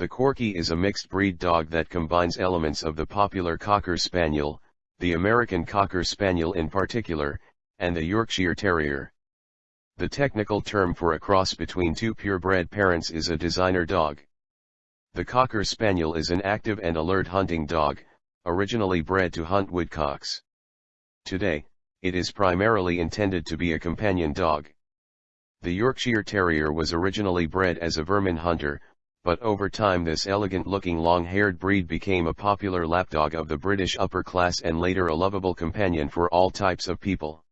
The Corky is a mixed breed dog that combines elements of the popular Cocker Spaniel, the American Cocker Spaniel in particular, and the Yorkshire Terrier. The technical term for a cross between two purebred parents is a designer dog. The Cocker Spaniel is an active and alert hunting dog, originally bred to hunt woodcocks. Today, it is primarily intended to be a companion dog. The Yorkshire Terrier was originally bred as a vermin hunter, but over time this elegant-looking long-haired breed became a popular lapdog of the British upper class and later a lovable companion for all types of people.